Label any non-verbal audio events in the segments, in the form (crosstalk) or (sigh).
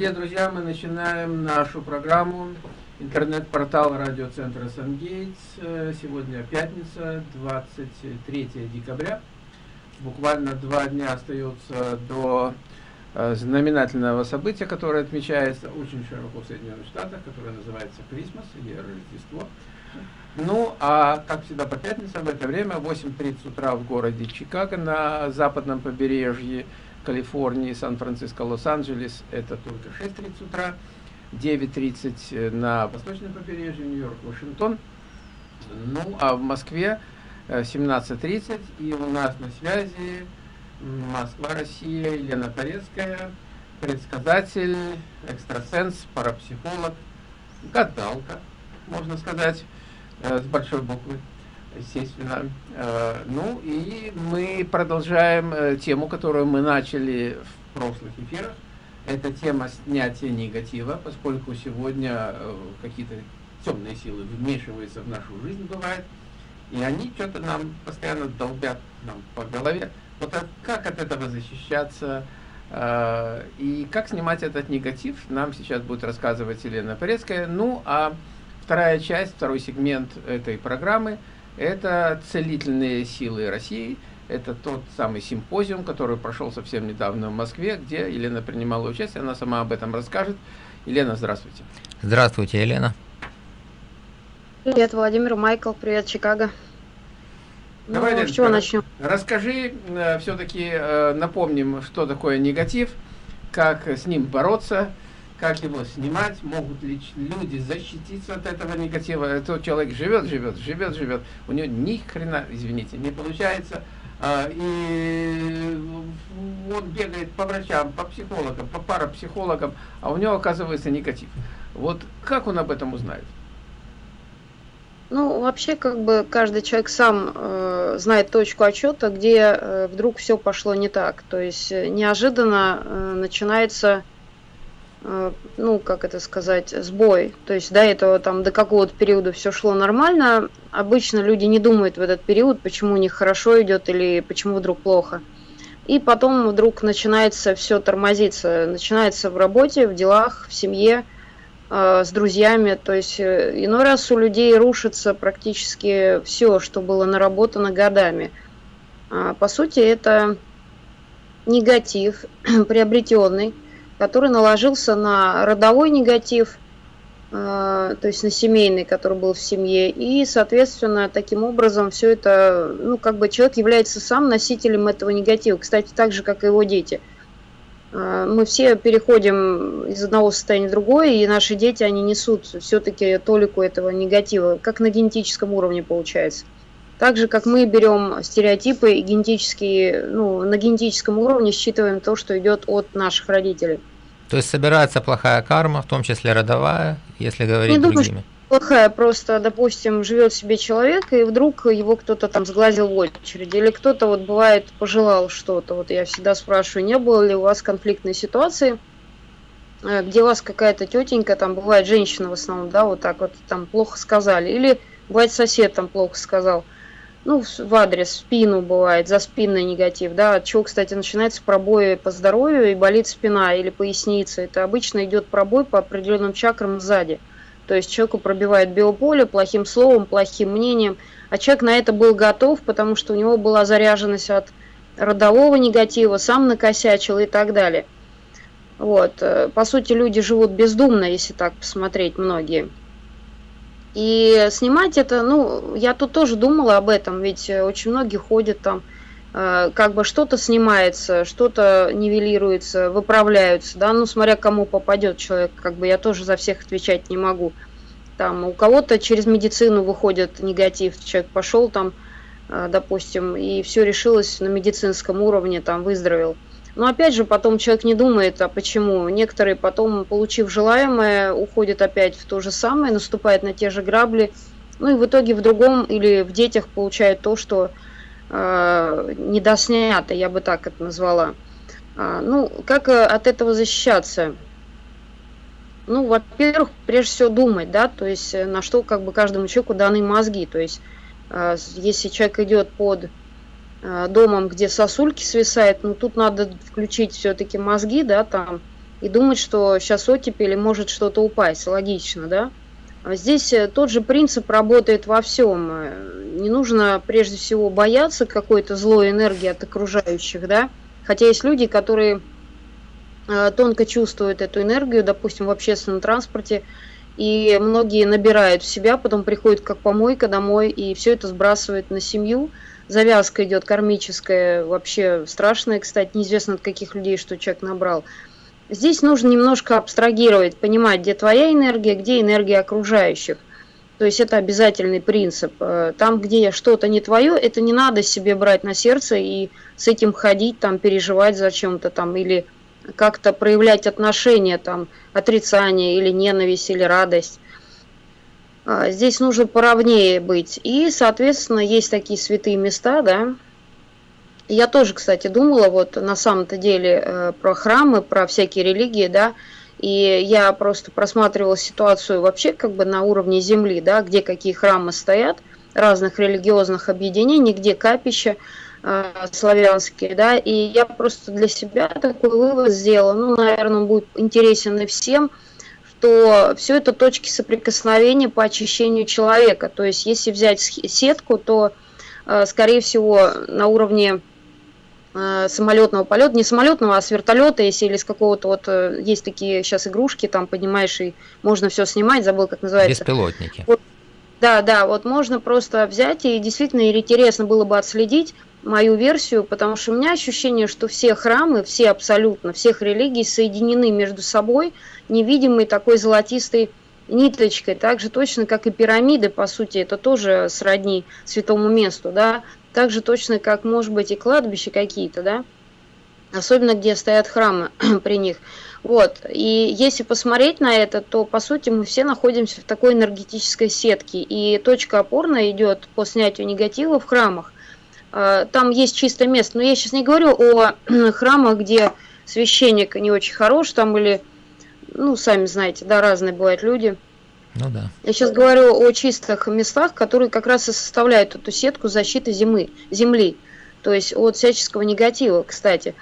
Дорогие друзья, мы начинаем нашу программу интернет-портал радиоцентра Сангейтс. Сегодня пятница, 23 декабря. Буквально два дня остается до э, знаменательного события, которое отмечается очень широко в Соединенных Штатах, которое называется Крисмас или Рождество. Ну, а как всегда по пятницам в это время, 8.30 утра в городе Чикаго на западном побережье Калифорнии, Сан-Франциско, Лос-Анджелес, это только 6.30 утра, 9.30 на восточном побережье, Нью-Йорк, Вашингтон, ну, а в Москве 17.30, э, и у нас на связи Москва, Россия, Елена Порецкая, предсказатель, экстрасенс, парапсихолог, гадалка, можно сказать, э, с большой буквы естественно. Э, ну и мы продолжаем э, тему, которую мы начали в прошлых эфирах. Это тема снятия негатива, поскольку сегодня э, какие-то темные силы вмешиваются в нашу жизнь, бывает, и они что-то нам постоянно долбят нам по голове. Вот а как от этого защищаться, и как снимать этот негатив, нам сейчас будет рассказывать Елена Порецкая. Ну, а вторая часть, второй сегмент этой программы – это целительные силы России. Это тот самый симпозиум, который прошел совсем недавно в Москве, где Елена принимала участие. Она сама об этом расскажет. Елена, здравствуйте. Здравствуйте, Елена. Привет, Владимир, Майкл, привет, Чикаго. Давай, ну, с чего начнем? Расскажи, э, все-таки э, напомним, что такое негатив, как с ним бороться, как его снимать, могут ли люди защититься от этого негатива. Этот человек живет, живет, живет, живет, у него ни хрена, извините, не получается, а, и он бегает по врачам, по психологам, по парапсихологам, а у него оказывается негатив. Вот как он об этом узнает? Ну, вообще, как бы каждый человек сам э, знает точку отчета, где э, вдруг все пошло не так. То есть э, неожиданно э, начинается Э, ну, как это сказать, сбой. То есть до этого, там, до какого-то периода все шло нормально. Обычно люди не думают в этот период, почему у них хорошо идет или почему вдруг плохо. И потом вдруг начинается все тормозиться. Начинается в работе, в делах, в семье, э, с друзьями. То есть э, иной раз у людей рушится практически все, что было наработано годами. А, по сути, это негатив, (clears throat) приобретенный, который наложился на родовой негатив, э, то есть на семейный, который был в семье, и, соответственно, таким образом все это, ну, как бы человек является сам носителем этого негатива, кстати, так же, как и его дети. Э, мы все переходим из одного состояния в другое, и наши дети, они несут все-таки толику этого негатива, как на генетическом уровне получается. Так же, как мы берем стереотипы и генетические, ну, на генетическом уровне считываем то, что идет от наших родителей. То есть собирается плохая карма, в том числе родовая, если говорить Не другими. Думаю, плохая, просто, допустим, живет себе человек, и вдруг его кто-то там сглазил в очереди, или кто-то вот бывает пожелал что-то. Вот я всегда спрашиваю, не было ли у вас конфликтной ситуации, э, где у вас какая-то тетенька, там бывает женщина в основном, да, вот так вот там плохо сказали, или бывает сосед там плохо сказал – ну, в адрес, в спину бывает, за спинный негатив, да, от чего, кстати, начинается пробой по здоровью и болит спина или поясница. Это обычно идет пробой по определенным чакрам сзади. То есть человеку пробивает биополе плохим словом, плохим мнением, а человек на это был готов, потому что у него была заряженность от родового негатива, сам накосячил и так далее. Вот. Э, по сути, люди живут бездумно, если так посмотреть, многие. И снимать это, ну, я тут тоже думала об этом, ведь очень многие ходят там, э, как бы что-то снимается, что-то нивелируется, выправляются, да, ну, смотря кому попадет человек, как бы я тоже за всех отвечать не могу. Там у кого-то через медицину выходит негатив, человек пошел там, э, допустим, и все решилось на медицинском уровне, там выздоровел. Но опять же, потом человек не думает, а почему. Некоторые потом, получив желаемое, уходят опять в то же самое, наступают на те же грабли. Ну и в итоге в другом или в детях получают то, что э, недоснято, я бы так это назвала. А, ну, как э, от этого защищаться? Ну, во-первых, прежде всего думать, да, то есть э, на что как бы каждому человеку даны мозги. То есть э, если человек идет под домом, где сосульки свисают, ну тут надо включить все-таки мозги, да, там, и думать, что сейчас оттепель может что-то упасть. Логично, да? А здесь э, тот же принцип работает во всем. Не нужно прежде всего бояться какой-то злой энергии от окружающих, да? Хотя есть люди, которые э, тонко чувствуют эту энергию, допустим, в общественном транспорте, и многие набирают в себя, потом приходят как помойка домой, и все это сбрасывает на семью. Завязка идет кармическая, вообще страшная, кстати, неизвестно от каких людей, что человек набрал. Здесь нужно немножко абстрагировать, понимать, где твоя энергия, где энергия окружающих. То есть это обязательный принцип. Э, там, где что-то не твое, это не надо себе брать на сердце и с этим ходить, там, переживать за чем-то там, или как-то проявлять отношения, там, отрицание, или ненависть, или радость. А, здесь нужно поровнее быть. И, соответственно, есть такие святые места, да, я тоже, кстати, думала вот на самом-то деле э, про храмы, про всякие религии, да, и я просто просматривала ситуацию вообще как бы на уровне земли, да, где какие храмы стоят, разных религиозных объединений, где капища э, славянские, да, и я просто для себя такой вывод сделала, ну, наверное, он будет интересен и всем, что все это точки соприкосновения по очищению человека, то есть если взять сетку, то, э, скорее всего, на уровне Э, самолетного полета, не самолетного, а с вертолета, если или с какого-то вот, э, есть такие сейчас игрушки, там поднимаешь и можно все снимать, забыл, как называется. Беспилотники. Вот, да, да, вот можно просто взять и действительно интересно было бы отследить мою версию, потому что у меня ощущение, что все храмы, все абсолютно, всех религий соединены между собой невидимой такой золотистой ниточкой, так же точно, как и пирамиды, по сути, это тоже сродни святому месту, да, так же точно, как, может быть, и кладбища какие-то, да, особенно где стоят храмы (clears throat) при них. Вот, и если посмотреть на это, то, по сути, мы все находимся в такой энергетической сетке, и точка опорная идет по снятию негатива в храмах. А, там есть чистое место, но я сейчас не говорю о (clears throat) храмах, где священник не очень хорош, там или, ну, сами знаете, да, разные бывают люди – ну да. Я сейчас говорю о чистых местах, которые как раз и составляют эту сетку защиты зимы, земли, то есть от всяческого негатива, кстати.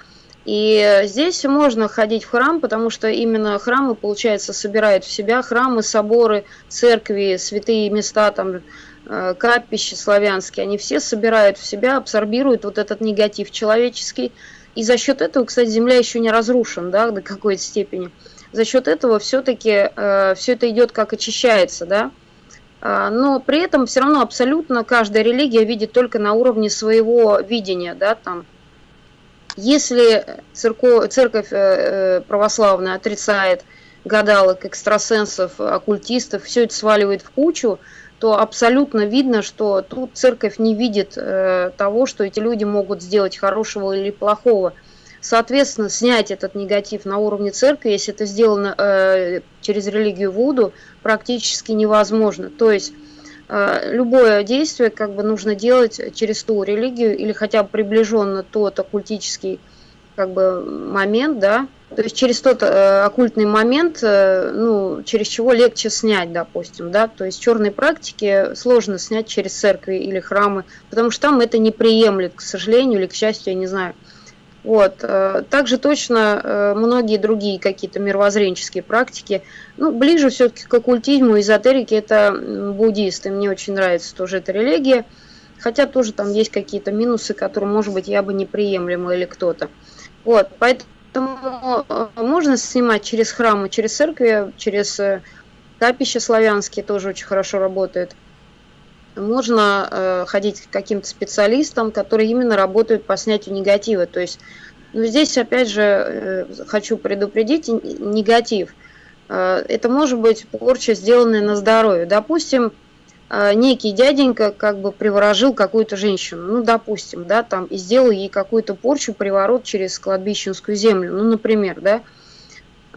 И здесь можно ходить в храм, потому что именно храмы, получается, собирают в себя храмы, соборы, церкви, святые места, там, э, капища славянские, они все собирают в себя, абсорбируют вот этот негатив человеческий. И за счет этого, кстати, земля еще не разрушена, да, до какой-то степени за счет этого все-таки э, все это идет как очищается, да. А, но при этом все равно абсолютно каждая религия видит только на уровне своего видения, да, там. Если церковь, церковь э, э, православная отрицает гадалок, экстрасенсов, оккультистов, все это сваливает в кучу, то абсолютно видно, что тут церковь не видит э, того, что эти люди могут сделать хорошего или плохого. Соответственно, снять этот негатив на уровне церкви, если это сделано э, через религию Вуду, практически невозможно. То есть э, любое действие как бы нужно делать через ту религию или хотя бы приближенно тот оккультический как бы момент, да, то есть через тот э, оккультный момент, э, ну, через чего легче снять, допустим, да, то есть черные практики сложно снять через церкви или храмы, потому что там это не приемлет, к сожалению или к счастью, я не знаю. Вот. Э, также точно э, многие другие какие-то мировоззренческие практики, ну, ближе все-таки к оккультизму, эзотерике, это буддисты. Мне очень нравится тоже эта религия, хотя тоже там есть какие-то минусы, которые, может быть, я бы не приемлема или кто-то. Вот, поэтому э, можно снимать через храмы, через церкви, через капища славянские тоже очень хорошо работают можно э, ходить к каким-то специалистам, которые именно работают по снятию негатива. То есть, ну, здесь опять же э, хочу предупредить негатив. Э, это может быть порча, сделанная на здоровье. Допустим, э, некий дяденька как бы приворожил какую-то женщину, ну, допустим, да, там, и сделал ей какую-то порчу, приворот через кладбищенскую землю, ну, например, да,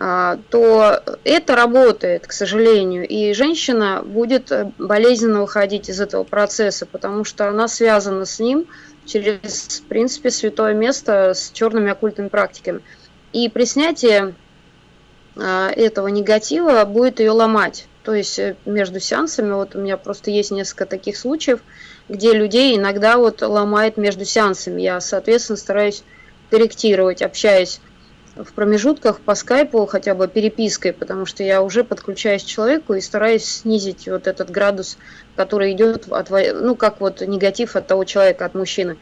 а, то это работает, к сожалению, и женщина будет э, болезненно выходить из этого процесса, потому что она связана с ним через, в принципе, святое место с черными оккультными практиками. И при снятии а, этого негатива будет ее ломать. То есть э, между сеансами, вот у меня просто есть несколько таких случаев, где людей иногда вот ломает между сеансами. Я, соответственно, стараюсь корректировать, общаясь в промежутках по скайпу хотя бы перепиской, потому что я уже подключаюсь к человеку и стараюсь снизить вот этот градус, который идет от, ну, как вот негатив от того человека, от мужчины.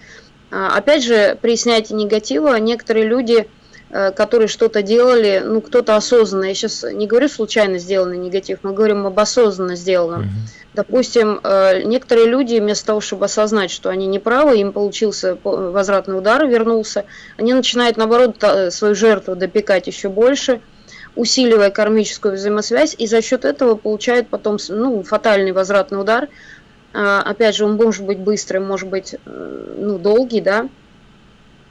А, опять же, при снятии негатива некоторые люди, которые что-то делали, ну, кто-то осознанно, я сейчас не говорю случайно сделанный негатив, мы говорим об осознанно сделанном. Mm-hmm Допустим, э, некоторые люди вместо того, чтобы осознать, что они неправы, им получился возвратный удар, вернулся, они начинают, наоборот, свою жертву допекать еще больше, усиливая кармическую взаимосвязь, и за счет этого получают потом ну, фатальный возвратный удар. А, опять же, он может быть быстрый, может быть э, ну, долгий, да.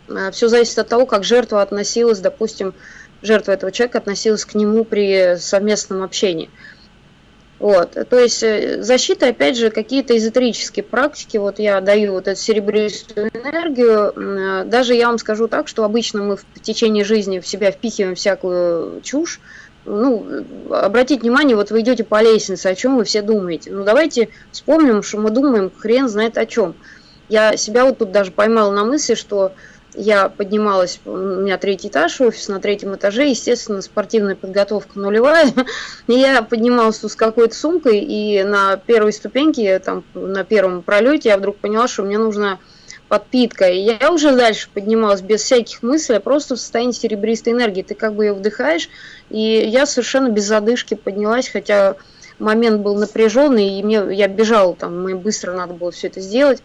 А, Все зависит от того, как жертва относилась, допустим, жертва этого человека относилась к нему при совместном общении. Вот, то есть э, защита, опять же, какие-то эзотерические практики, вот я даю вот эту серебристую энергию, э, даже я вам скажу так, что обычно мы в течение жизни в себя впихиваем всякую чушь, ну, обратите внимание, вот вы идете по лестнице, о чем вы все думаете. Ну, давайте вспомним, что мы думаем, хрен знает о чем. Я себя вот тут даже поймала на мысли, что я поднималась, у меня третий этаж, офис на третьем этаже, естественно, спортивная подготовка нулевая. (laughs) Я поднималась с какой-то сумкой, и на первой ступеньке, там, на первом пролете я вдруг поняла, что мне нужна подпитка. И я уже дальше поднималась без всяких мыслей, а просто в состоянии серебристой энергии. Ты как бы ее вдыхаешь, и я совершенно без задышки поднялась, хотя момент был напряженный, и мне, я бежала, там, мне быстро надо было все это сделать.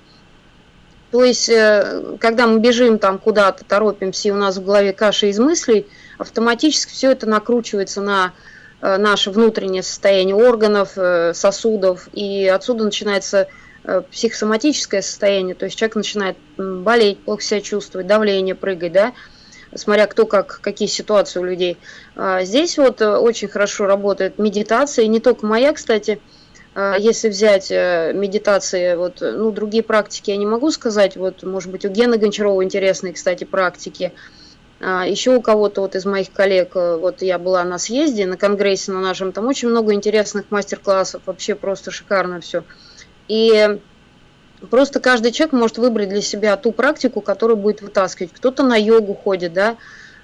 То есть, э, когда мы бежим там куда-то, торопимся, и у нас в голове каша из мыслей, автоматически все это накручивается на э, наше внутреннее состояние органов, э, сосудов, и отсюда начинается психосоматическое состояние, то есть человек начинает болеть, плохо себя чувствовать, давление прыгать, да, смотря кто как, какие ситуации у людей. А здесь вот очень хорошо работает медитация, и не только моя, кстати, если взять э, медитации, вот, ну, другие практики я не могу сказать, вот, может быть, у Гены Гончарова интересные, кстати, практики, а, еще у кого-то вот из моих коллег, э, вот я была на съезде, на конгрессе на нашем, там очень много интересных мастер-классов, вообще просто шикарно все. И просто каждый человек может выбрать для себя ту практику, которую будет вытаскивать. Кто-то на йогу ходит, да,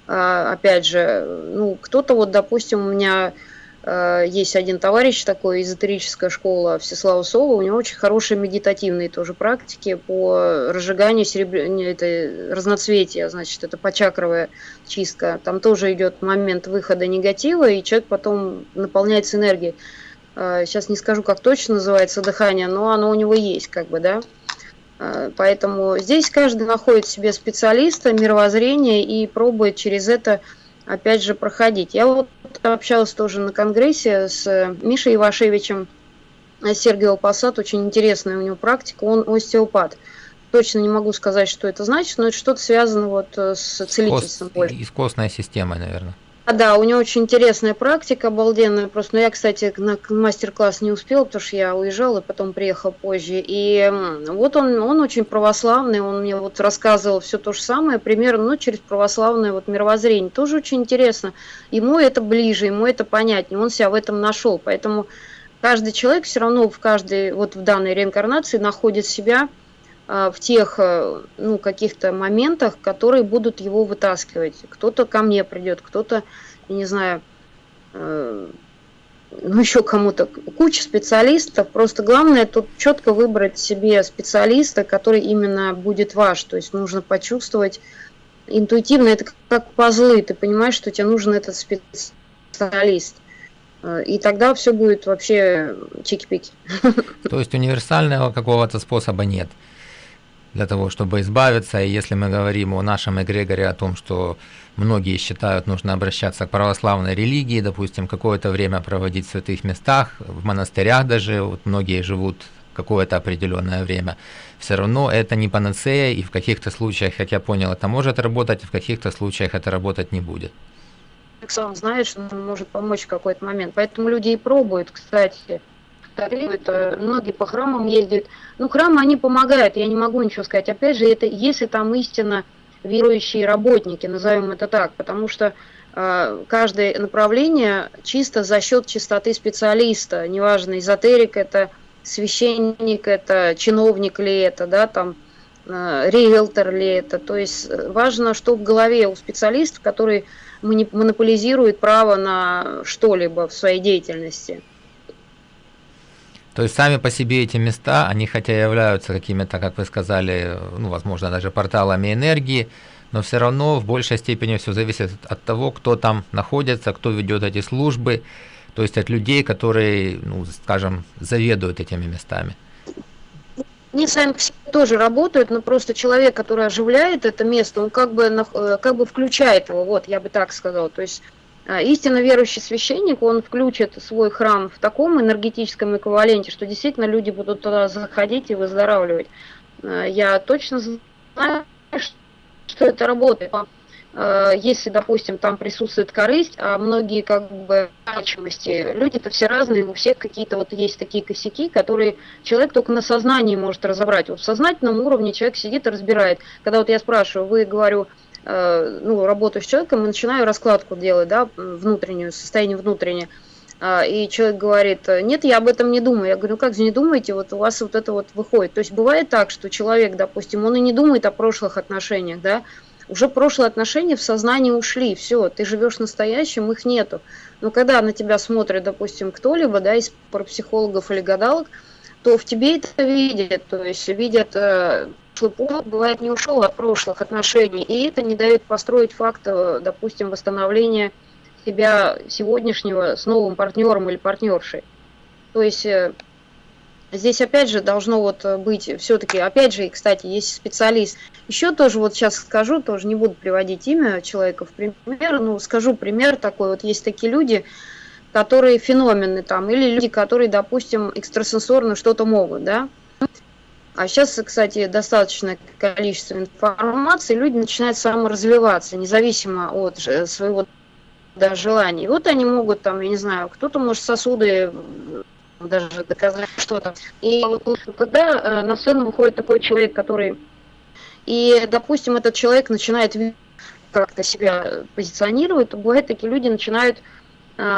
а, опять же, ну, кто-то вот, допустим, у меня Э, есть один товарищ такой, эзотерическая школа Всеслава Сова, у него очень хорошие медитативные тоже практики по разжиганию серебр... это разноцветия, значит, это почакровая чистка. Там тоже идет момент выхода негатива, и человек потом наполняется энергией. Э, сейчас не скажу, как точно называется дыхание, но оно у него есть, как бы, да. Э, поэтому здесь каждый находит себе специалиста, мировоззрение и пробует через это опять же, проходить. Я вот общалась тоже на конгрессе с Мишей Ивашевичем, Сергеем Пассат, очень интересная у него практика, он остеопат. Точно не могу сказать, что это значит, но это что-то связано вот с целительством. Кост, и с костной системой, наверное. А, да, у него очень интересная практика, обалденная просто. Но я, кстати, на мастер-класс не успела, потому что я уезжала и потом приехала позже. И вот он, он очень православный, он мне вот рассказывал все то же самое, примерно, ну, через православное вот мировоззрение. Тоже очень интересно. Ему это ближе, ему это понятнее, он себя в этом нашел. Поэтому каждый человек все равно в каждой, вот в данной реинкарнации находит себя в тех э, ну, каких-то моментах, которые будут его вытаскивать. Кто-то ко мне придет, кто-то, я не знаю, э, ну еще кому-то. Куча специалистов. Просто главное тут четко выбрать себе специалиста, который именно будет ваш. То есть нужно почувствовать интуитивно, это как пазлы. Ты понимаешь, что тебе нужен этот специалист. Э, и тогда все будет вообще чики-пики. То есть универсального какого-то способа нет для того, чтобы избавиться. И если мы говорим о нашем эгрегоре, о том, что многие считают, нужно обращаться к православной религии, допустим, какое-то время проводить в святых местах, в монастырях даже, вот многие живут какое-то определенное время, все равно это не панацея, и в каких-то случаях, как я понял, это может работать, в каких-то случаях это работать не будет. Сам знает, что он может помочь в какой-то момент. Поэтому люди и пробуют, кстати, стареют, э, многие по храмам ездят. Ну, храмы, они помогают, я не могу ничего сказать. Опять же, это если там истинно верующие работники, назовем это так, потому что э, каждое направление чисто за счет чистоты специалиста, неважно, эзотерик это, священник это, чиновник ли это, да, там, э, риэлтор ли это, то есть э, важно, что в голове у специалистов, который монополизирует право на что-либо в своей деятельности. То есть сами по себе эти места, они хотя являются какими-то, как вы сказали, ну, возможно, даже порталами энергии, но все равно в большей степени все зависит от того, кто там находится, кто ведет эти службы, то есть от людей, которые, ну, скажем, заведуют этими местами. Они сами тоже работают, но просто человек, который оживляет это место, он как бы, э, как бы включает его, вот, я бы так сказала. То есть истинно верующий священник, он включит свой храм в таком энергетическом эквиваленте, что действительно люди будут туда заходить и выздоравливать. А, я точно знаю, что это работает. Э, если, допустим, там присутствует корысть, а многие как бы значимости, люди-то все разные, у всех какие-то вот есть такие косяки, которые человек только на сознании может разобрать. Вот в сознательном уровне человек сидит и разбирает. Когда вот я спрашиваю, вы, говорю, ну, работаю с человеком и начинаю раскладку делать, да, внутреннюю, состояние внутреннее, а, и человек говорит, нет, я об этом не думаю. Я говорю, ну как же не думаете, вот у вас вот это вот выходит. То есть бывает так, что человек, допустим, он и не думает о прошлых отношениях, да, уже прошлые отношения в сознании ушли, все, ты живешь настоящим, их нету. Но когда на тебя смотрит, допустим, кто-либо, да, из парапсихологов или гадалок, то в тебе это видят, то есть видят, э, что бывает не ушел от прошлых отношений, и это не дает построить факт, э, допустим, восстановления себя сегодняшнего с новым партнером или партнершей. То есть э, Здесь опять же должно вот быть все-таки, опять же, и, кстати, есть специалист. Еще тоже вот сейчас скажу, тоже не буду приводить имя человека в пример, но скажу пример такой. Вот есть такие люди, которые феномены там, или люди, которые, допустим, экстрасенсорно что-то могут, да. А сейчас, кстати, достаточное количество информации, люди начинают саморазвиваться, независимо от своего да, желаний. Вот они могут там, я не знаю, кто-то может сосуды даже доказать что-то. И когда э, на сцену выходит такой человек, который... И, допустим, этот человек начинает как-то себя позиционировать, то бывает, такие люди начинают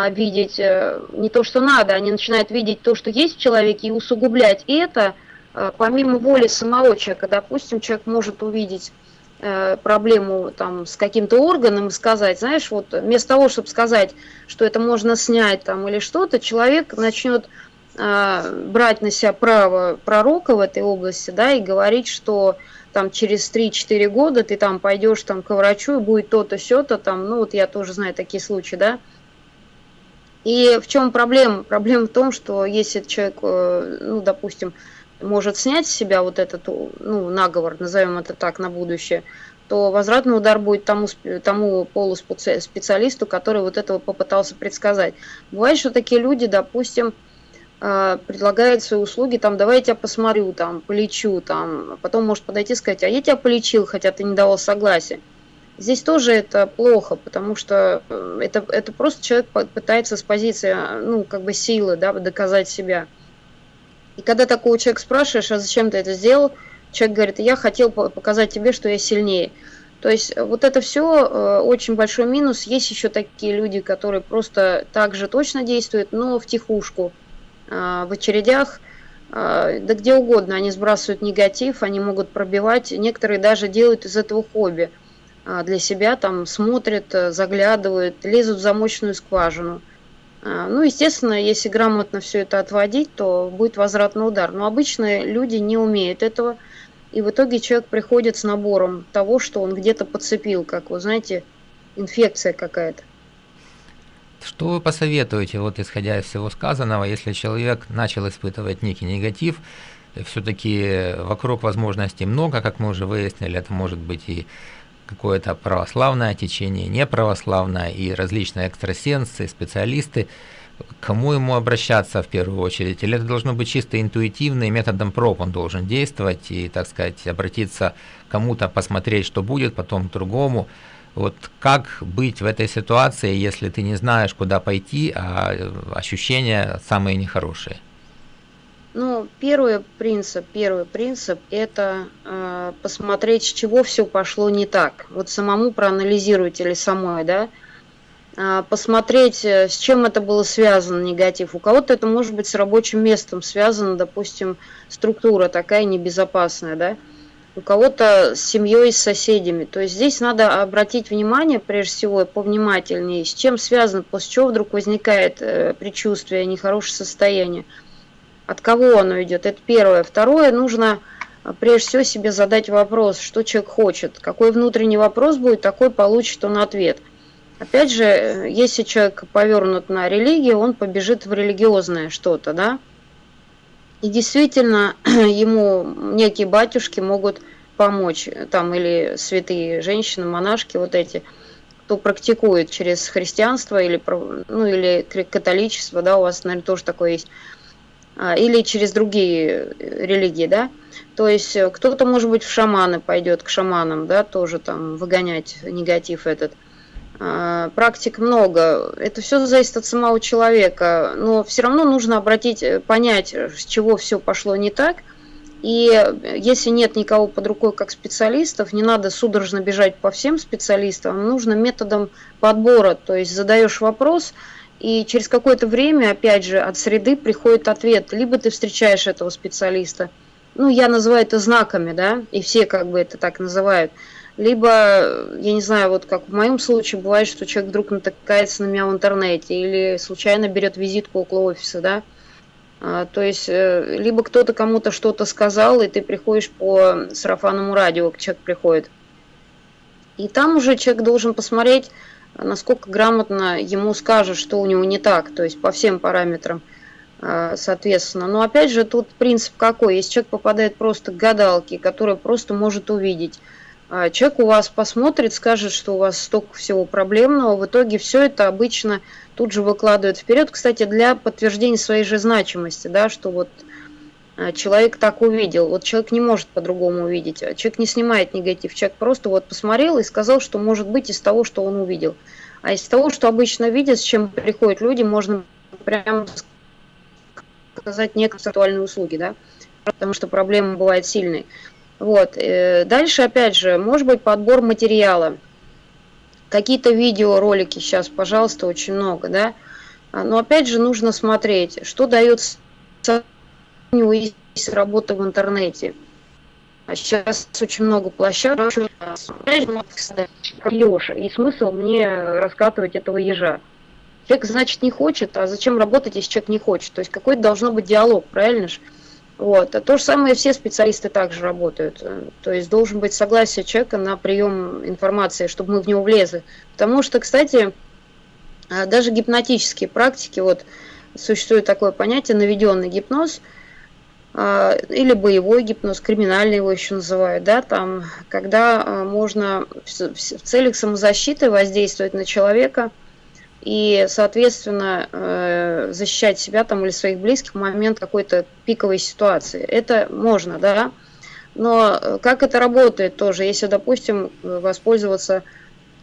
видеть а, не то, что надо, они начинают видеть то, что есть в человеке, и усугублять и это а, помимо воли самого человека. Допустим, человек может увидеть а, проблему там с каким-то органом и сказать, знаешь, вот вместо того, чтобы сказать, что это можно снять там или что-то, человек начнет а, брать на себя право пророка в этой области, да, и говорить, что там через 3-4 года ты там пойдешь там к врачу и будет то-то, все-то там, ну вот я тоже знаю такие случаи, да. И в чем проблема? Проблема в том, что если человек, э, ну, допустим, может снять с себя вот этот, ну, наговор, назовем это так, на будущее, то возвратный удар будет тому, тому полуспециалисту, который вот этого попытался предсказать. Бывает, что такие люди, допустим, а, предлагает свои услуги, там, давай я тебя посмотрю, там, полечу, там, потом может подойти и сказать, а я тебя полечил, хотя ты не давал согласия. Здесь тоже это плохо, потому что э, это, это просто человек пытается с позиции, ну, как бы силы, да, доказать себя. И когда такого человека спрашиваешь, а зачем ты это сделал, человек говорит, я хотел показать тебе, что я сильнее. То есть вот это все э, очень большой минус. Есть еще такие люди, которые просто так же точно действуют, но в тихушку в очередях, да где угодно, они сбрасывают негатив, они могут пробивать, некоторые даже делают из этого хобби для себя, там смотрят, заглядывают, лезут в замочную скважину. Ну, естественно, если грамотно все это отводить, то будет возвратный удар. Но обычно люди не умеют этого, и в итоге человек приходит с набором того, что он где-то подцепил, как вы знаете, инфекция какая-то. Что вы посоветуете, вот исходя из всего сказанного, если человек начал испытывать некий негатив, все-таки вокруг возможностей много, как мы уже выяснили, это может быть и какое-то православное течение, неправославное, и различные экстрасенсы, специалисты, кому ему обращаться в первую очередь? Или это должно быть чисто интуитивно, и методом проб он должен действовать, и, так сказать, обратиться кому-то, посмотреть, что будет, потом к другому. Вот как быть в этой ситуации, если ты не знаешь, куда пойти, а ощущения самые нехорошие? Ну, первый принцип, первый принцип – это э, посмотреть, с чего все пошло не так. Вот самому проанализировать или самой, да, э, посмотреть, э, с чем это было связано, негатив. У кого-то это может быть с рабочим местом связано, допустим, структура такая небезопасная, да, у кого-то с семьей, с соседями. То есть здесь надо обратить внимание, прежде всего, повнимательнее, с чем связано, после чего вдруг возникает э, предчувствие, нехорошее состояние. От кого оно идет? Это первое. Второе, нужно э, прежде всего себе задать вопрос, что человек хочет. Какой внутренний вопрос будет, такой получит он ответ. Опять же, э, если человек повернут на религию, он побежит в религиозное что-то, да? И действительно, (clears throat) ему некие батюшки могут помочь, там или святые женщины, монашки, вот эти, кто практикует через христианство или, ну, или католичество, да, у вас, наверное, тоже такое есть, а, или через другие религии, да, то есть э, кто-то, может быть, в шаманы пойдет, к шаманам, да, тоже там выгонять негатив этот. А, практик много. Это все зависит от самого человека. Но все равно нужно обратить, э, понять, с чего все пошло не так. И если нет никого под рукой как специалистов, не надо судорожно бежать по всем специалистам, нужно методом подбора. То есть задаешь вопрос, и через какое-то время, опять же, от среды приходит ответ. Либо ты встречаешь этого специалиста, ну, я называю это знаками, да, и все как бы это так называют – либо, я не знаю, вот как в моем случае бывает, что человек вдруг натыкается на меня в интернете или случайно берет визитку около офиса, да, а, то есть, э, либо кто-то кому-то что-то сказал, и ты приходишь по сарафанному радио, человек приходит. И там уже человек должен посмотреть, насколько грамотно ему скажут, что у него не так, то есть по всем параметрам, а, соответственно. Но опять же, тут принцип какой? Если человек попадает просто к гадалке, которая просто может увидеть, а человек у вас посмотрит, скажет, что у вас столько всего проблемного, в итоге все это обычно тут же выкладывает вперед, кстати, для подтверждения своей же значимости, да, что вот человек так увидел. Вот человек не может по-другому увидеть. А человек не снимает негатив. Человек просто вот посмотрел и сказал, что может быть из того, что он увидел. А из того, что обычно видят, с чем приходят люди, можно прямо сказать не концептуальные услуги, да, потому что проблема бывает сильной. Вот. Э, дальше, опять же, может быть подбор материала. Какие-то видеоролики сейчас, пожалуйста, очень много, да. А, но опять же нужно смотреть, что дает у него есть работа в интернете. А сейчас очень много площадок. Леша, и смысл мне раскатывать этого ежа. Человек, значит, не хочет, а зачем работать, если человек не хочет? То есть какой-то должно быть диалог, правильно же? Вот. А то же самое все специалисты также работают. То есть должен быть согласие человека на прием информации, чтобы мы в него влезли. Потому что, кстати, а, даже гипнотические практики, вот существует такое понятие наведенный гипноз, или боевой гипноз, криминальный его еще называют, да, там, когда а, можно в целях самозащиты воздействовать на человека – и, соответственно, э, защищать себя там или своих близких в момент какой-то пиковой ситуации. Это можно, да, но э, как это работает тоже, если, допустим, воспользоваться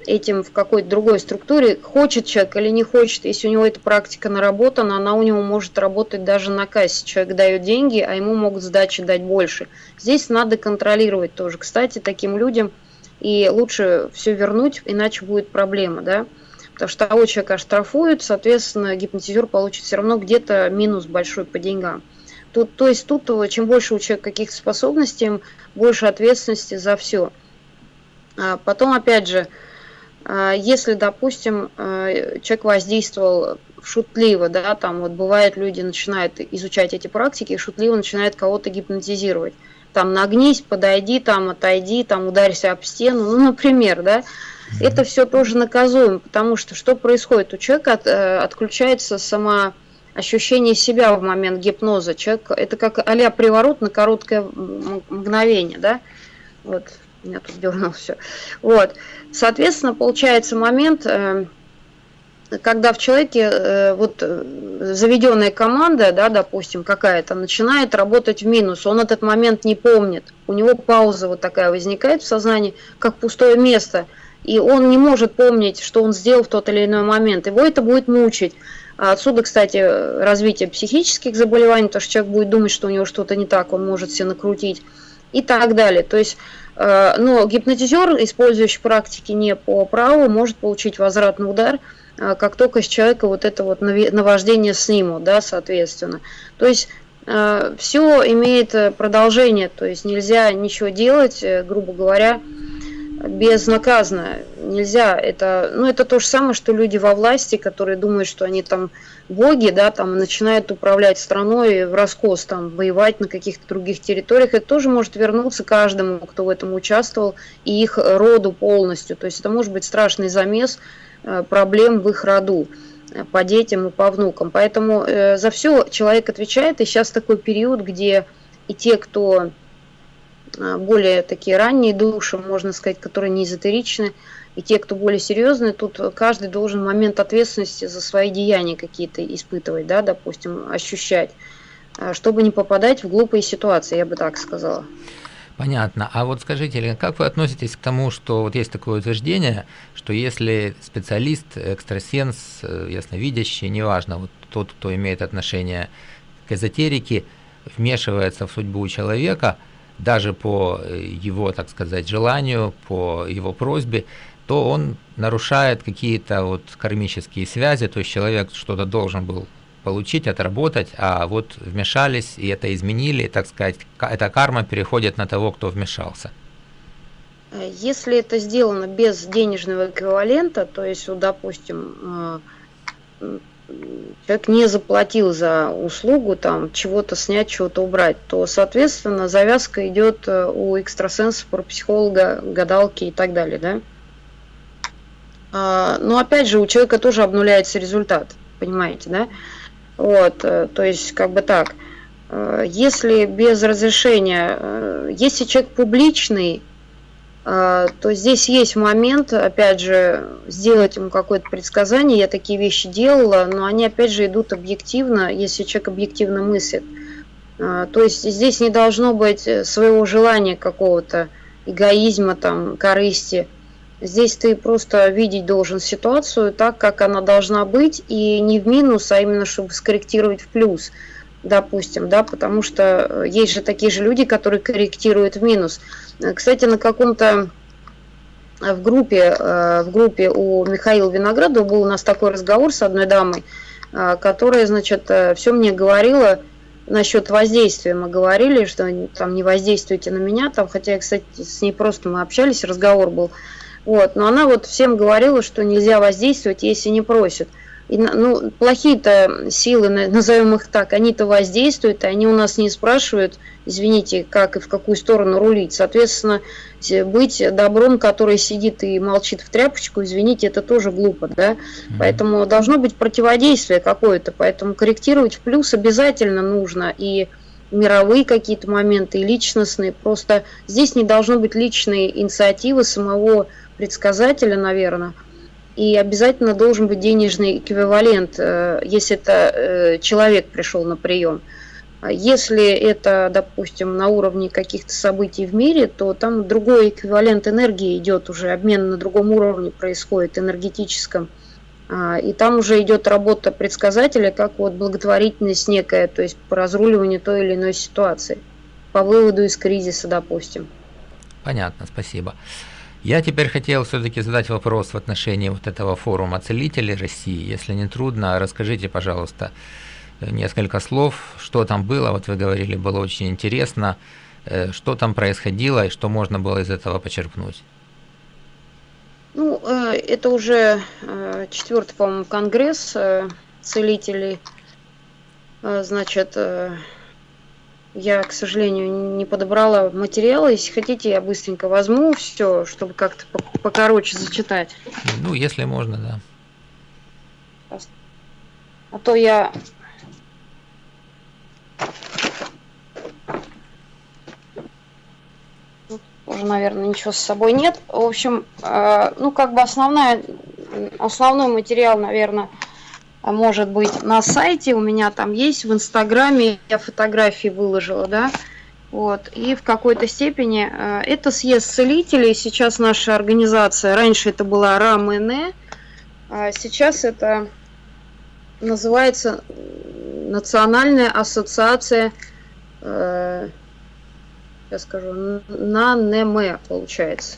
этим в какой-то другой структуре, хочет человек или не хочет, если у него эта практика наработана, она у него может работать даже на кассе. Человек дает деньги, а ему могут сдачи дать больше. Здесь надо контролировать тоже. Кстати, таким людям и лучше все вернуть, иначе будет проблема, да потому что того человека штрафуют, соответственно, гипнотизер получит все равно где-то минус большой по деньгам. Тут, то есть тут чем больше у человека каких-то способностей, тем больше ответственности за все. А потом, опять же, если, допустим, а, человек воздействовал шутливо, да, там вот бывает люди начинают изучать эти практики и шутливо начинают кого-то гипнотизировать. Там нагнись, подойди, там отойди, там ударься об стену, ну, например, да, это все тоже наказуемо, потому что что происходит? У человека от, э, отключается сама ощущение себя в момент гипноза. Человек, это как а приворот на короткое мгновение, да? Вот, меня тут дернул (laughs) все. Вот, соответственно, получается момент, э, когда в человеке э, вот заведенная команда, да, допустим, какая-то, начинает работать в минус, он этот момент не помнит, у него пауза вот такая возникает в сознании, как пустое место – и он не может помнить, что он сделал в тот или иной момент. Его это будет мучить. А отсюда, кстати, развитие психических заболеваний, потому что человек будет думать, что у него что-то не так, он может себе накрутить и так далее. То есть, э, но гипнотизер, использующий практики не по праву, может получить возвратный удар, э, как только с человека вот это вот наваждение снимут, да, соответственно. То есть э, все имеет продолжение, то есть нельзя ничего делать, грубо говоря, безнаказанно. Нельзя. Это, ну, это то же самое, что люди во власти, которые думают, что они там боги, да, там начинают управлять страной в раскос, там, воевать на каких-то других территориях. Это тоже может вернуться каждому, кто в этом участвовал, и их роду полностью. То есть это может быть страшный замес э, проблем в их роду э, по детям и по внукам. Поэтому э, за все человек отвечает, и сейчас такой период, где и те, кто более такие ранние души, можно сказать, которые не эзотеричны, и те, кто более серьезные, тут каждый должен момент ответственности за свои деяния какие-то испытывать, да, допустим, ощущать, а, чтобы не попадать в глупые ситуации, я бы так сказала. Понятно. А вот скажите, Елена, как вы относитесь к тому, что вот есть такое утверждение, что если специалист, экстрасенс, э, ясновидящий, неважно, вот тот, кто имеет отношение к эзотерике, вмешивается в судьбу человека – даже по э, его, так сказать, желанию, по его просьбе, то он нарушает какие-то вот кармические связи, то есть человек что-то должен был получить, отработать, а вот вмешались и это изменили, так сказать, эта карма переходит на того, кто вмешался. Если это сделано без денежного эквивалента, то есть, вот, допустим, э, человек не заплатил за услугу, там, чего-то снять, чего-то убрать, то, соответственно, завязка идет э, у экстрасенса, психолога, гадалки и так далее, да. А, но, опять же, у человека тоже обнуляется результат, понимаете, да. Вот, э, то есть, как бы так, э, если без разрешения, если человек публичный, то здесь есть момент, опять же, сделать ему какое-то предсказание. Я такие вещи делала, но они, опять же, идут объективно, если человек объективно мыслит. А, то есть здесь не должно быть своего желания какого-то, эгоизма, там, корысти. Здесь ты просто видеть должен ситуацию так, как она должна быть, и не в минус, а именно чтобы скорректировать в плюс допустим, да, потому что э, есть же такие же люди, которые корректируют в минус. Э, кстати, на каком-то э, в группе, в группе у Михаила Виноградова был у нас такой разговор с одной дамой, которая, значит, все мне говорила насчет воздействия. Мы говорили, что там не воздействуйте на меня, там, хотя, кстати, с ней просто мы общались, разговор был. Вот, но она вот всем говорила, что нельзя воздействовать, если не просят. И, ну, плохие-то силы, назовем их так, они-то воздействуют, и они у нас не спрашивают, извините, как и в какую сторону рулить. Соответственно, быть добром, который сидит и молчит в тряпочку, извините, это тоже глупо, да. Mm-hmm. Поэтому должно быть противодействие какое-то, поэтому корректировать в плюс обязательно нужно. И мировые какие-то моменты, и личностные. Просто здесь не должно быть личной инициативы самого предсказателя, наверное и обязательно должен быть денежный эквивалент, э, если это э, человек пришел на прием. А если это, допустим, на уровне каких-то событий в мире, то там другой эквивалент энергии идет уже, обмен на другом уровне происходит, энергетическом. А, и там уже идет работа предсказателя, как вот благотворительность некая, то есть по разруливанию той или иной ситуации, по выводу из кризиса, допустим. Понятно, спасибо. Я теперь хотел все-таки задать вопрос в отношении вот этого форума целителей России. Если не трудно, расскажите, пожалуйста, несколько слов, что там было. Вот вы говорили, было очень интересно, э, что там происходило и что можно было из этого почерпнуть. Ну, э, это уже э, четвертый, по-моему, конгресс целителей. Значит, я, к сожалению, не подобрала материалы. Если хотите, я быстренько возьму все, чтобы как-то покороче зачитать. Ну, если можно, да. А то я... Тут тоже, наверное, ничего с собой нет. В общем, э, ну, как бы основная, основной материал, наверное, может быть на сайте, у меня там есть, в Инстаграме я фотографии выложила, да, вот, и в какой-то степени э, это съезд целителей, сейчас наша организация, раньше это была РАМН, а сейчас это называется Национальная ассоциация, э, я скажу, НАНЕМ, получается.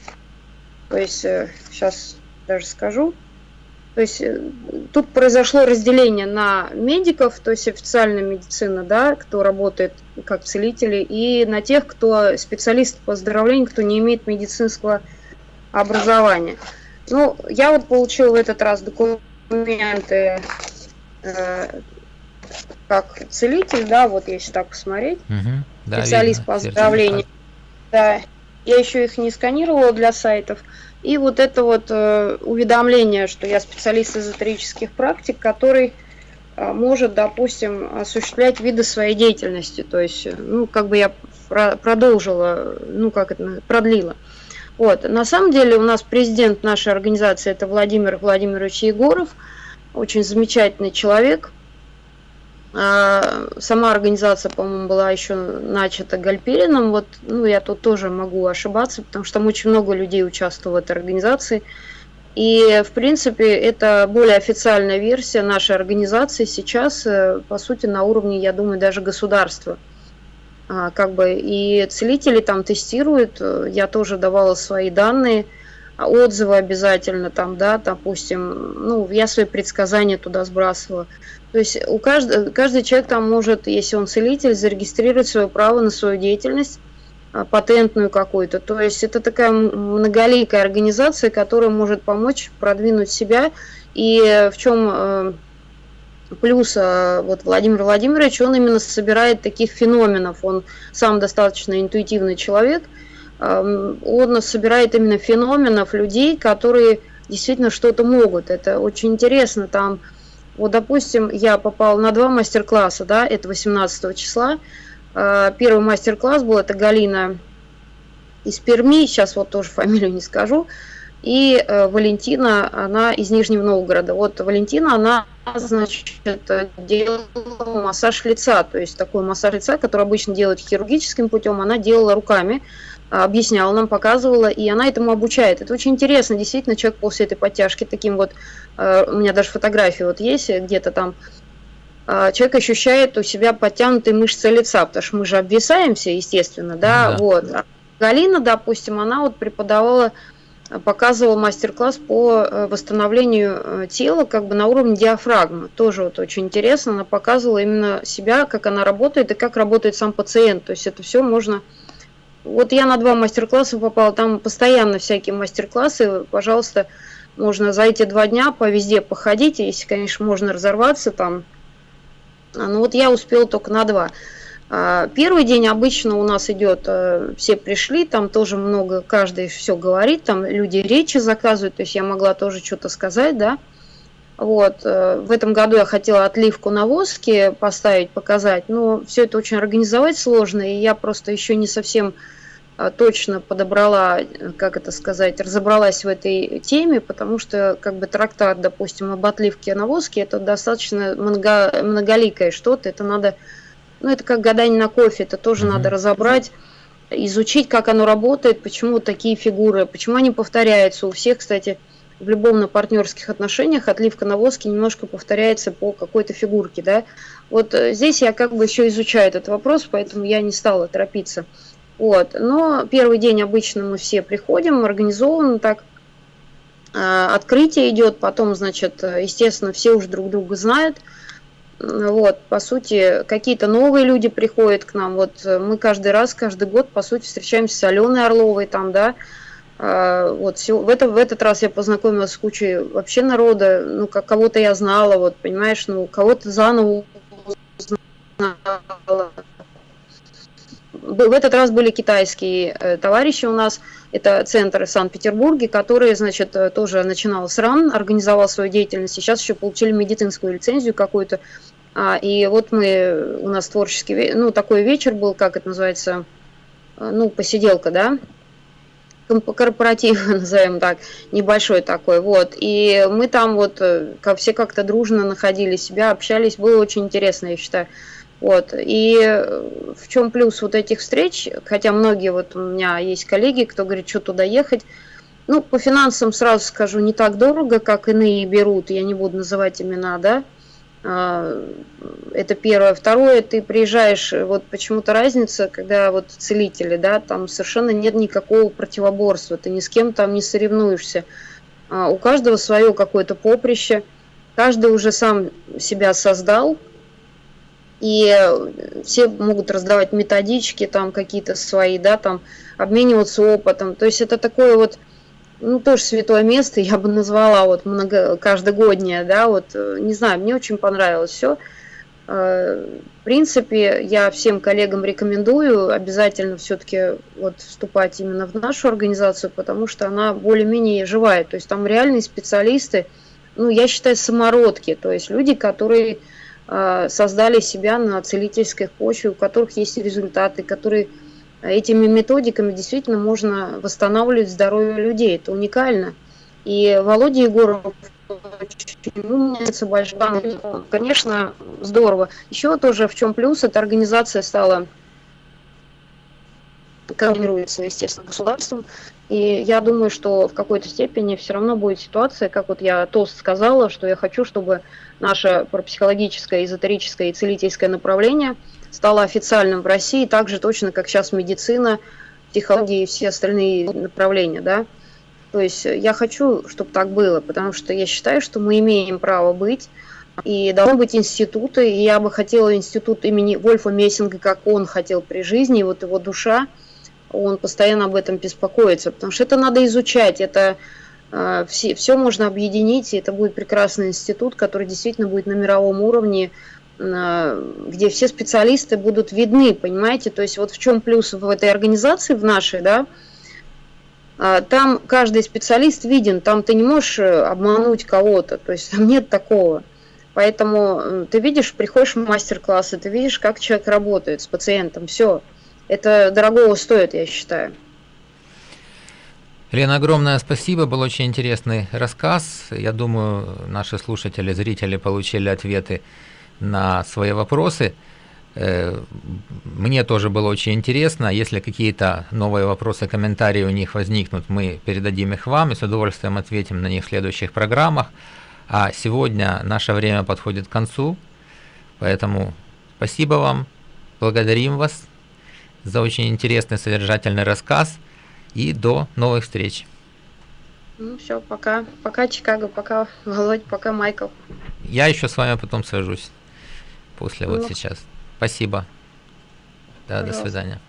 То есть, э, сейчас даже скажу, То есть э, тут произошло разделение на медиков, то есть официальная медицина, да, кто работает как целители, и на тех, кто специалист по здоровлению, кто не имеет медицинского образования. Ну, я вот получила в этот раз документы э, как целитель, да, вот если так посмотреть, угу, да, специалист видно, по оздоровлению. Да, я еще их не сканировала для сайтов. И вот это вот э, уведомление, что я специалист эзотерических практик, который э, может, допустим, осуществлять виды своей деятельности. То есть, э, ну, как бы я про продолжила, ну, как это, продлила. Вот. На самом деле у нас президент нашей организации это Владимир Владимирович Егоров, очень замечательный человек – сама организация, по-моему, была еще начата Гальперином. Вот, ну, я тут тоже могу ошибаться, потому что там очень много людей участвовало в этой организации. И, в принципе, это более официальная версия нашей организации сейчас, э, по сути, на уровне, я думаю, даже государства. А, как бы, и целители там тестируют, э, я тоже давала свои данные, отзывы обязательно там, да, допустим, ну, я свои предсказания туда сбрасывала. То есть у каждого, каждый человек там может, если он целитель, зарегистрировать свое право на свою деятельность, а, патентную какую-то. То есть это такая многоликая организация, которая может помочь продвинуть себя. И в чем э, плюс э, вот Владимир Владимирович, он именно собирает таких феноменов. Он сам достаточно интуитивный человек. Эм, он собирает именно феноменов людей, которые действительно что-то могут. Это очень интересно. Там вот, допустим, я попал на два мастер-класса, да, это 18 числа. А, первый мастер-класс был, это Галина из Перми, сейчас вот тоже фамилию не скажу. И э, Валентина, она из Нижнего Новгорода. Вот Валентина, она, значит, делала массаж лица, то есть такой массаж лица, который обычно делают хирургическим путем, она делала руками объясняла нам, показывала, и она этому обучает. Это очень интересно, действительно, человек после этой подтяжки таким вот, э, у меня даже фотографии вот есть где-то там, э, человек ощущает у себя подтянутые мышцы лица, потому что мы же обвисаемся, естественно, да, да. вот. А Галина, допустим, она вот преподавала, показывала мастер-класс по э, восстановлению тела как бы на уровне диафрагмы. Тоже вот очень интересно, она показывала именно себя, как она работает и как работает сам пациент. То есть это все можно вот я на два мастер-класса попала, там постоянно всякие мастер-классы, пожалуйста, можно за эти два дня по везде походить, если, конечно, можно разорваться там. А, ну вот я успела только на два. А, первый день обычно у нас идет, э, все пришли, там тоже много, каждый все говорит, там люди речи заказывают, то есть я могла тоже что-то сказать, да. Вот, э, в этом году я хотела отливку на воске поставить, показать, но все это очень организовать сложно, и я просто еще не совсем а, точно подобрала, как это сказать, разобралась в этой теме, потому что как бы трактат, допустим, об отливке на воске, это достаточно много, многоликое что-то, это надо, ну это как гадание на кофе, это тоже mm-hmm. надо разобрать, изучить, как оно работает, почему такие фигуры, почему они повторяются. У всех, кстати, в любовно-партнерских отношениях отливка на воске немножко повторяется по какой-то фигурке, да. Вот э, здесь я как бы еще изучаю этот вопрос, поэтому я не стала торопиться. Вот. Но первый день обычно мы все приходим, организовано так, э, открытие идет, потом, значит, естественно, все уже друг друга знают. Вот, по сути, какие-то новые люди приходят к нам. Вот э, мы каждый раз, каждый год, по сути, встречаемся с Аленой Орловой там, да, вот, в, это, в этот раз я познакомилась с кучей вообще народа, ну, как кого-то я знала, вот, понимаешь, ну, кого-то заново узнала. В этот раз были китайские э, товарищи у нас, это центр в Санкт-Петербурге, который, значит, э, тоже начинал с РАН, организовал свою деятельность, сейчас еще получили медицинскую лицензию какую-то. А, и вот мы, у нас творческий, ну, такой вечер был, как это называется, э, ну, посиделка, да, корпоратив, (laughs) назовем так, небольшой такой, вот, и мы там вот э, как все как-то дружно находили себя, общались, было очень интересно, я считаю, вот, и э, в чем плюс вот этих встреч, хотя многие вот у меня есть коллеги, кто говорит, что туда ехать, ну, по финансам сразу скажу, не так дорого, как иные берут, я не буду называть имена, да, это первое. Второе, ты приезжаешь, вот почему-то разница, когда вот целители, да, там совершенно нет никакого противоборства, ты ни с кем там не соревнуешься. А, у каждого свое какое-то поприще, каждый уже сам себя создал, и все могут раздавать методички там какие-то свои, да, там обмениваться опытом. То есть это такое вот, ну, тоже святое место, я бы назвала вот много, каждогоднее, да, вот, не знаю, мне очень понравилось все. Э, в принципе, я всем коллегам рекомендую обязательно все-таки вот вступать именно в нашу организацию, потому что она более-менее живая. То есть там реальные специалисты, ну, я считаю, самородки, то есть люди, которые э, создали себя на целительской почве, у которых есть результаты, которые этими методиками действительно можно восстанавливать здоровье людей. Это уникально. И Володя Егоров. Конечно, здорово. Еще тоже в чем плюс, эта организация стала контролируется, естественно, государством. И я думаю, что в какой-то степени все равно будет ситуация, как вот я тост сказала, что я хочу, чтобы наше парапсихологическое, эзотерическое и целительское направление стало официальным в России, так же точно, как сейчас медицина, психология и все остальные направления, да. То есть э, я хочу, чтобы так было, потому что я считаю, что мы имеем право быть, и должны быть институты, и я бы хотела институт имени Вольфа Мессинга, как он хотел при жизни, и вот его душа, он постоянно об этом беспокоится, потому что это надо изучать, это э, все, все можно объединить, и это будет прекрасный институт, который действительно будет на мировом уровне, где все специалисты будут видны, понимаете, то есть вот в чем плюс в этой организации, в нашей, да, а, там каждый специалист виден, там ты не можешь э, обмануть кого-то, то есть там нет такого. Поэтому э, ты видишь, приходишь в мастер-классы, ты видишь, как человек работает с пациентом, все. Это дорогого стоит, я считаю. Лена, огромное спасибо, был очень интересный рассказ. Я думаю, наши слушатели, зрители получили ответы на свои вопросы. Э, мне тоже было очень интересно. Если какие-то новые вопросы, комментарии у них возникнут, мы передадим их вам и с удовольствием ответим на них в следующих программах. А сегодня наше время подходит к концу, поэтому спасибо вам, благодарим вас за очень интересный содержательный рассказ и до новых встреч. Ну все, пока. Пока Чикаго, пока Володь, пока Майкл. Я еще с вами потом свяжусь после ну, вот сейчас. Спасибо. Да, Пожалуйста. до свидания.